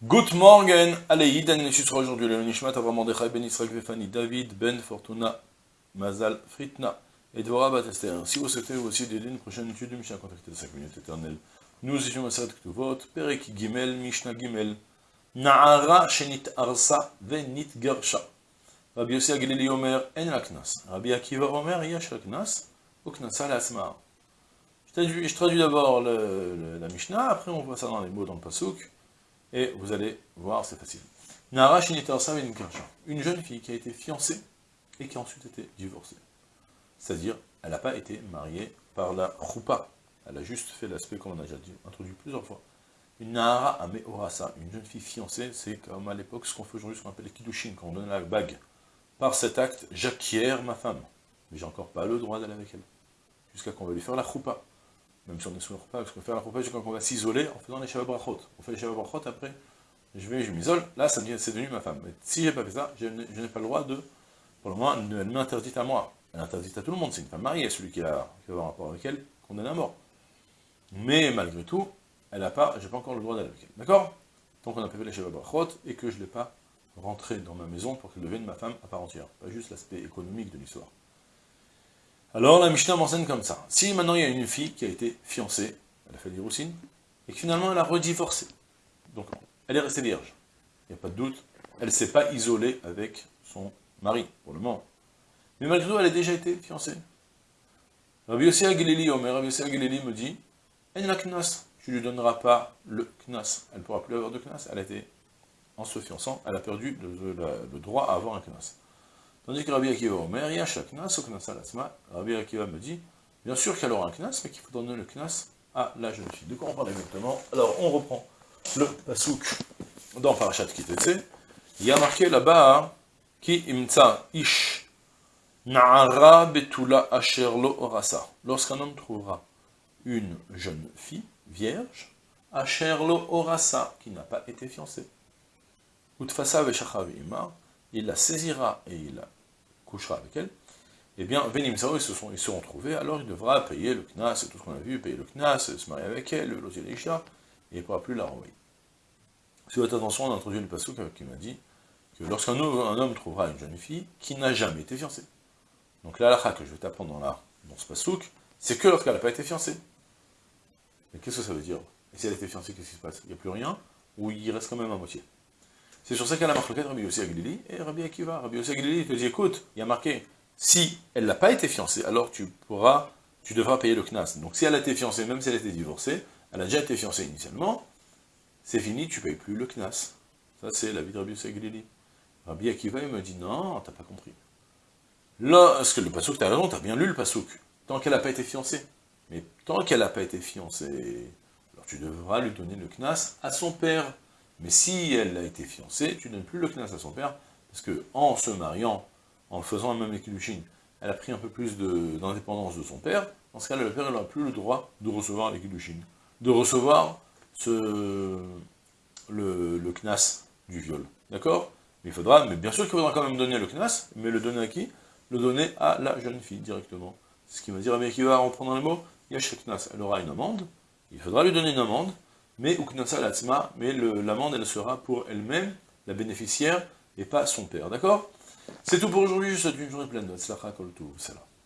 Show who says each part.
Speaker 1: Good morning, allez, Yidan sera aujourd'hui le Nishmat Avram Mordechai Ben Israël Vefani David Ben Fortuna Mazal Fritna et Dvorah Bat Esther. Si vous souhaitez aussi d'aider une prochaine étude du Mishnah, contactez 5 minutes éternelles. Nous étions Maseret Ktuvot, Perek Gimel, Mishnah Gimel, Na'ara Shenit Arsa Venit Garsha. Rabbi Yossi Aglili Omer, En la Knas. Rabbi Akiva Omer, Yash la Knas, ou Knasa la. Je traduis d'abord la Mishnah, après on voit ça dans les mots dans le Pasuk et vous allez voir, c'est facile. Nara une jeune fille qui a été fiancée et qui a ensuite été divorcée. C'est-à-dire, elle n'a pas été mariée par la choupa. Elle a juste fait l'aspect, comme on a déjà introduit plusieurs fois. Une Nahara Ameorasa, une jeune fille fiancée, c'est comme à l'époque ce qu'on fait aujourd'hui, ce qu'on appelle les Kiddushin, quand on donne la bague. Par cet acte, j'acquiers ma femme. Mais j'ai encore pas le droit d'aller avec elle. Jusqu'à qu'on va lui faire la choupa même si on le repas, parce qu'on fait la c'est quand on va s'isoler en faisant les Shabbat Brachot. On fait les Shabbat Brachot, après, je vais, je m'isole, là, c'est devenu ma femme. Mais si j'ai pas fait ça, je n'ai pas le droit de, pour le moment, elle m'interdit à moi. Elle interdit à tout le monde, c'est une femme mariée, celui qui, a, qui va avoir rapport avec elle, condamné à mort. Mais malgré tout, elle n'a pas, pas encore le droit d'aller avec elle. D'accord? Tant qu'on a fait les Shabbat Brachot, et que je ne l'ai pas rentré dans ma maison pour qu'elle devienne ma femme à part entière. Pas juste l'aspect économique de l'histoire. Alors la Mishnah m'enseigne comme ça. Si maintenant il y a une fille qui a été fiancée, elle a fait des et que finalement elle a redivorcé, donc elle est restée vierge, il n'y a pas de doute, elle ne s'est pas isolée avec son mari, pour le moment. Mais malgré tout, elle a déjà été fiancée. Rabbi Yossi Aguileli, Omer, Rabbi me dit, elle la knas, tu ne lui donneras pas le knas, elle ne pourra plus avoir de knas, elle a été, en se fiançant, elle a perdu le droit à avoir un knas. Tandis que Rabbi Akiva Omer, Yash Knas, Rabbi Akiva me dit, bien sûr qu'elle aura un Knas, mais qu'il faut donner le Knas à la jeune fille. De quoi on parle exactement? Alors, on reprend le Pasouk dans Parashat Kitetse. Il y a marqué là-bas, Ki imtsa ish na'ara betula asherlo orasa. Lorsqu'un homme trouvera une jeune fille, vierge, asherlo orasa, qui n'a pas été fiancée. Utfasa veshachavima, il la saisira et il la couchera avec elle, eh bien, Venim ils, se ils seront trouvés, alors il devra payer le knas, tout ce qu'on a vu, payer le knas, se marier avec elle, le loger et il ne pourra plus la renvoyer. Si votre attention, on a introduit le passouk qui m'a dit que lorsqu'un homme trouvera une jeune fille qui n'a jamais été fiancée, donc la halakha que je vais t'apprendre dans, dans ce passouk, c'est que lorsqu'elle n'a pas été fiancée. Mais qu'est-ce que ça veut dire? Et si elle a été fiancée, qu'est-ce qui se passe? Il n'y a plus rien, ou il reste quand même à moitié? C'est sur ça qu'elle a marqué Rabbi Yossi Aglili et Rabbi Akiva. Rabbi Yossi Aglili te dit, écoute, il y a marqué, si elle n'a pas été fiancée, alors tu pourras, tu devras payer le knas. Donc si elle a été fiancée, même si elle a été divorcée, elle a déjà été fiancée initialement, c'est fini, tu ne payes plus le knas. Ça, c'est la vie de Rabbi Yossi Aglili. Rabbi Akiva, il me dit, non, t'as pas compris. Là, parce que le pasouk, as raison, as bien lu le pasouk. Tant qu'elle n'a pas été fiancée. Mais tant qu'elle n'a pas été fiancée, alors tu devras lui donner le knas à son père. Mais si elle a été fiancée, tu ne donnes plus le knas à son père, parce que en se mariant, en faisant un même équiluchine, elle a pris un peu plus d'indépendance de, son père, dans ce cas-là, le père n'aura plus le droit de recevoir l'équiluchine, de recevoir ce, le, le knas du viol. D'accord? Mais il faudra, mais bien sûr qu'il faudra quand même donner le knas, mais le donner à qui? Le donner à la jeune fille directement. C'est ce qui va dire à qui va reprendre les mots, Yash knas, elle aura une amende, il faudra lui donner une amende, mais mais l'amende, elle sera pour elle-même, la bénéficiaire, et pas son père, d'accord? C'est tout pour aujourd'hui, je vous souhaite une journée pleine de Tzlacha Kol Salam.